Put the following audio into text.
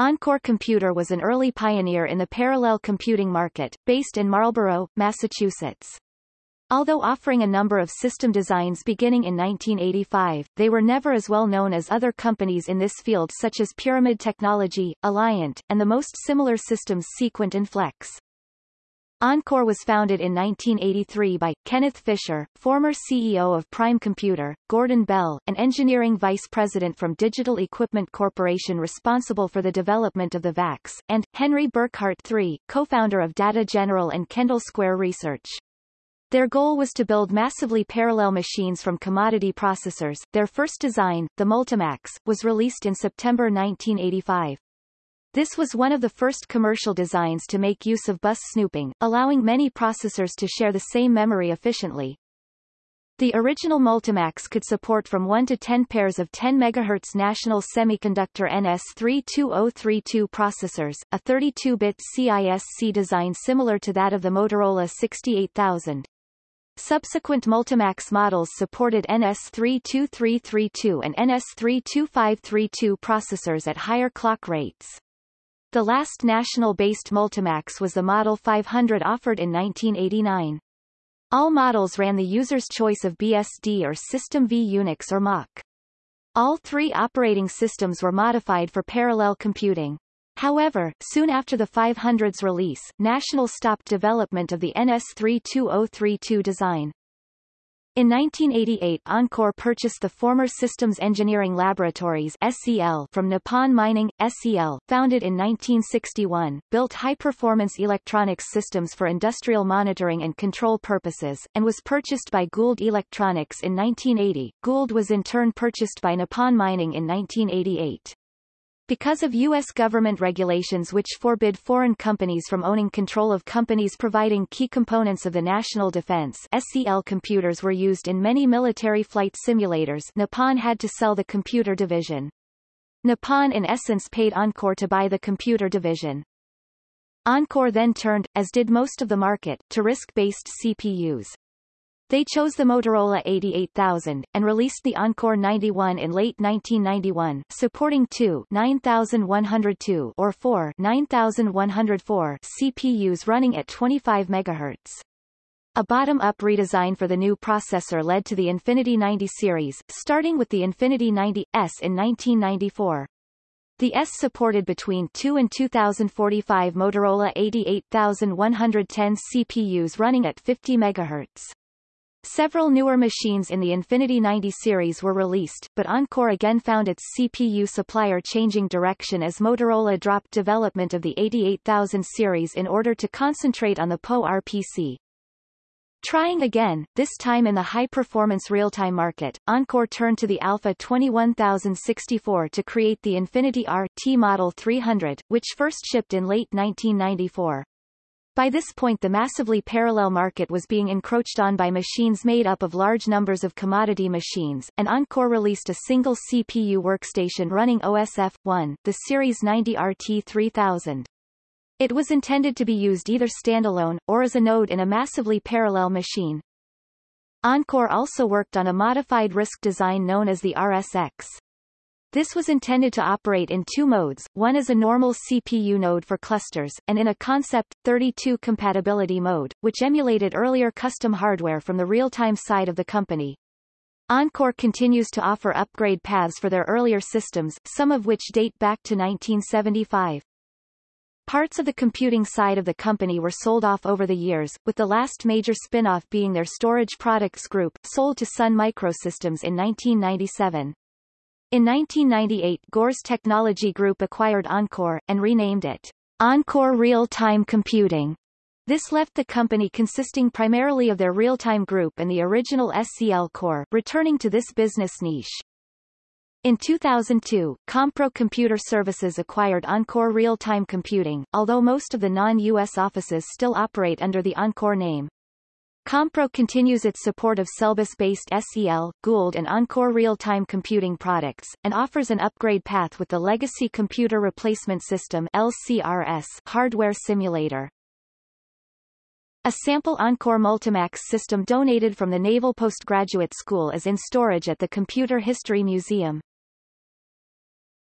Encore Computer was an early pioneer in the parallel computing market, based in Marlborough, Massachusetts. Although offering a number of system designs beginning in 1985, they were never as well known as other companies in this field such as Pyramid Technology, Alliant, and the most similar systems Sequent and Flex. Encore was founded in 1983 by, Kenneth Fisher, former CEO of Prime Computer, Gordon Bell, an engineering vice president from Digital Equipment Corporation responsible for the development of the VAX, and, Henry Burkhardt III, co-founder of Data General and Kendall Square Research. Their goal was to build massively parallel machines from commodity processors. Their first design, the Multimax, was released in September 1985. This was one of the first commercial designs to make use of bus snooping, allowing many processors to share the same memory efficiently. The original Multimax could support from 1 to 10 pairs of 10 MHz National Semiconductor NS32032 processors, a 32-bit CISC design similar to that of the Motorola 68000. Subsequent Multimax models supported NS32332 and NS32532 processors at higher clock rates. The last national-based Multimax was the Model 500 offered in 1989. All models ran the user's choice of BSD or System V Unix or Mach. All three operating systems were modified for parallel computing. However, soon after the 500's release, National stopped development of the NS32032 design. In 1988 Encore purchased the former Systems Engineering Laboratories SEL from Nippon Mining, SEL, founded in 1961, built high-performance electronics systems for industrial monitoring and control purposes, and was purchased by Gould Electronics in 1980. Gould was in turn purchased by Nippon Mining in 1988. Because of U.S. government regulations which forbid foreign companies from owning control of companies providing key components of the national defense SEL computers were used in many military flight simulators Nippon had to sell the computer division. Nippon in essence paid Encore to buy the computer division. Encore then turned, as did most of the market, to RISC-based CPUs. They chose the Motorola 88000, and released the Encore 91 in late 1991, supporting two 9102 or four 9104 CPUs running at 25 MHz. A bottom-up redesign for the new processor led to the Infinity 90 series, starting with the Infinity 90S in 1994. The S supported between 2 and 2045 Motorola 88110 CPUs running at 50 MHz. Several newer machines in the Infinity 90 series were released, but Encore again found its CPU supplier changing direction as Motorola dropped development of the 88000 series in order to concentrate on the PowerPC. Trying again, this time in the high-performance real-time market, Encore turned to the Alpha 21064 to create the Infinity R-T Model 300, which first shipped in late 1994. By this point the massively parallel market was being encroached on by machines made up of large numbers of commodity machines, and Encore released a single CPU workstation running OSF-1, the Series 90 RT3000. It was intended to be used either standalone, or as a node in a massively parallel machine. Encore also worked on a modified RISC design known as the RSX. This was intended to operate in two modes, one as a normal CPU node for clusters, and in a Concept 32 compatibility mode, which emulated earlier custom hardware from the real-time side of the company. Encore continues to offer upgrade paths for their earlier systems, some of which date back to 1975. Parts of the computing side of the company were sold off over the years, with the last major spin-off being their storage products group, sold to Sun Microsystems in 1997. In 1998 Gores Technology Group acquired Encore, and renamed it Encore Real-Time Computing. This left the company consisting primarily of their real-time group and the original SEL core, returning to this business niche. In 2002, Compro Computer Services acquired Encore Real-Time Computing, although most of the non-U.S. offices still operate under the Encore name. Compro continues its support of Selbus-based SEL, Gould and Encore real-time computing products, and offers an upgrade path with the Legacy Computer Replacement System LCRS hardware simulator. A sample Encore Multimax system donated from the Naval Postgraduate School is in storage at the Computer History Museum.